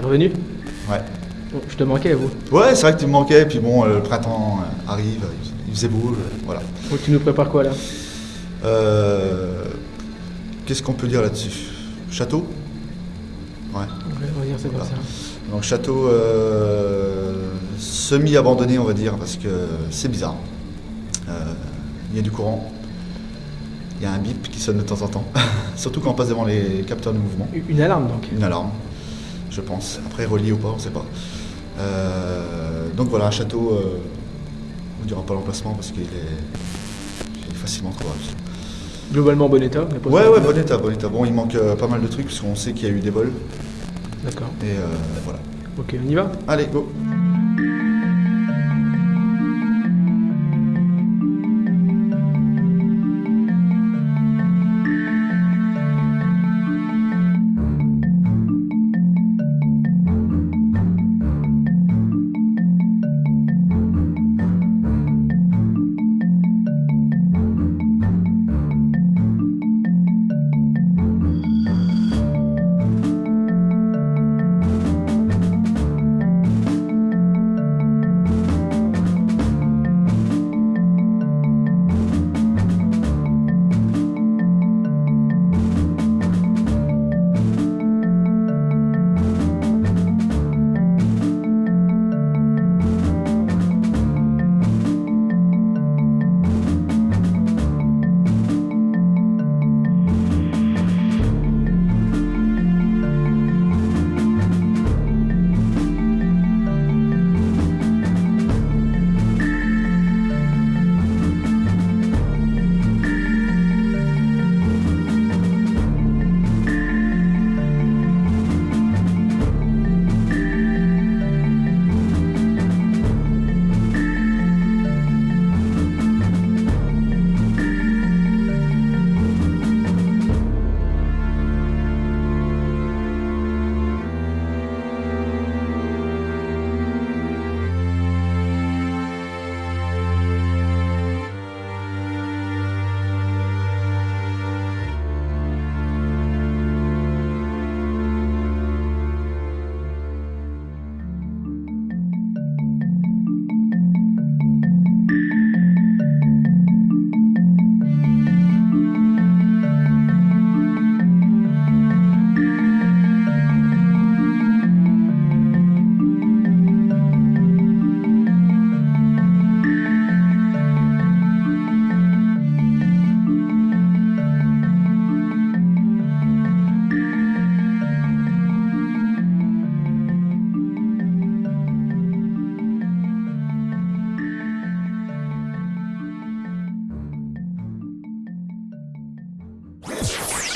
T'es revenu Ouais. Bon, je te manquais, vous. Ouais, c'est vrai que tu me manquais, puis bon, euh, le printemps euh, arrive, il- il faisait beau, euh, voilà. Donc tu nous prépares quoi là? Euh, Qu'est-ce qu'on peut dire là-dessus? Château? Ouais. On va dire ça comme ça. Donc château euh, semi-abandonné, on va dire, parce que c'est bizarre. Euh, Il y a du courant. Il y a un bip qui sonne de temps en temps, surtout quand on passe devant les capteurs de mouvement. Une alarme donc. Une alarme, je pense. Après, relié ou pas, on ne sait pas. Euh, donc voilà, un château, euh, on ne dira pas l'emplacement parce qu'il est, est facilement trouvable. Globalement bon état. Ouais, ouais, bon état, bon état. Bon, il manque euh, pas mal de trucs parce qu'on sait qu'il y a eu des vols. D'accord. Et euh, voilà. Ok, on y va? Allez, go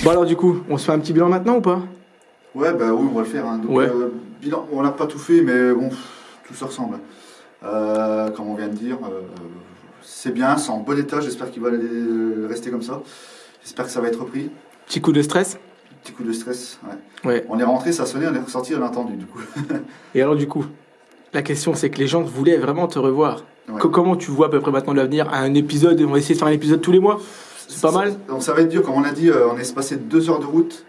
Bon alors du coup, on se fait un petit bilan maintenant ou pas? Ouais, bah oui, on va le faire. hein. Donc, Ouais. euh, bilan, on n'a pas tout fait, mais bon, tout se ressemble. Euh, comme on vient de dire, euh, c'est bien, c'est en bon état. J'espère qu'il va rester comme ça. J'espère que ça va être repris. Petit coup de stress? Petit coup de stress. Ouais. Ouais. On est rentré, ça sonnait, on est ressorti, on a entendu du coup. Et alors du coup, la question c'est que les gens voulaient vraiment te revoir. Ouais. Comment tu vois à peu près maintenant l'avenir? Un épisode On va essayer de faire un épisode tous les mois? C'est pas mal Donc ça va être dur, comme on l'a dit, euh, on est passé deux heures de route.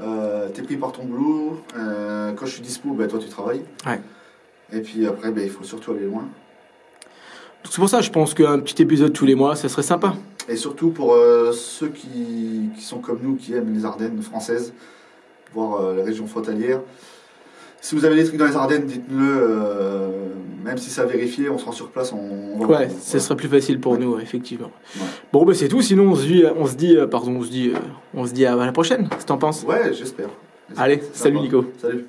Euh, T'es pris par ton boulot. Euh, quand je suis dispo, bah, toi tu travailles. Ouais. Et puis après, bah, il faut surtout aller loin. C'est pour ça je pense qu'un petit épisode tous les mois, ça serait sympa. Et surtout pour euh, ceux qui, qui sont comme nous, qui aiment les Ardennes françaises, voire les régions frontalières. Si vous avez des trucs dans les Ardennes, dites-le. euh, même si c'est à vérifier, on se rend sur place. On, on va Ouais, ce serait plus facile pour Ouais. nous, effectivement. Ouais. Bon, bah c'est tout. Sinon, on se dit, on se dit, euh, pardon, on se dit, euh, on se dit à la prochaine. Qu'est-ce que t'en penses? Ouais, j'espère. Allez, Ça salut. Nico. Salut.